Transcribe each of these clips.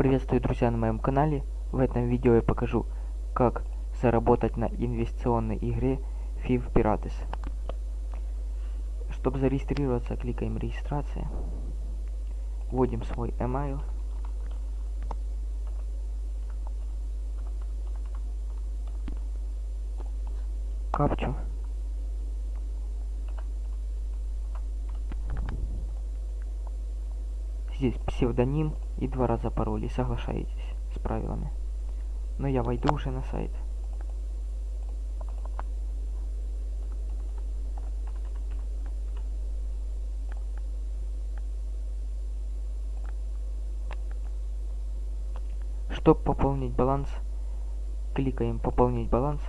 Приветствую, друзья, на моем канале. В этом видео я покажу, как заработать на инвестиционной игре FIV Pirates. Чтобы зарегистрироваться, кликаем регистрация. Вводим свой email. Капчу. Здесь псевдоним и два раза пароль и соглашаетесь с правилами. Но я войду уже на сайт. Чтобы пополнить баланс, кликаем «Пополнить баланс».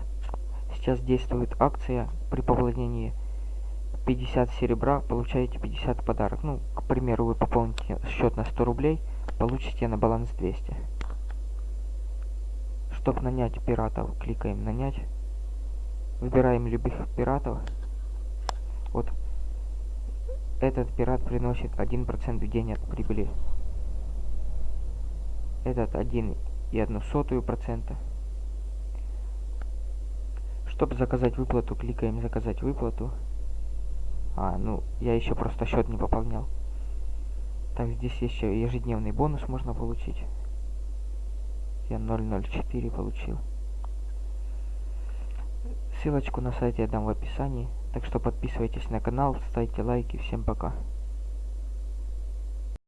Сейчас действует акция при пополнении 50 серебра, получаете 50 подарок. Ну, к примеру, вы пополните счет на 100 рублей, получите на баланс 200. Чтобы нанять пиратов, кликаем «Нанять». Выбираем любых пиратов. Вот этот пират приносит 1% в день от прибыли. Этот 1 и одну сотую процента. Чтобы заказать выплату, кликаем «Заказать выплату». А, ну, я еще просто счет не пополнял. Так, здесь еще ежедневный бонус можно получить. Я 004 получил. Ссылочку на сайте я дам в описании. Так что подписывайтесь на канал, ставьте лайки. Всем пока.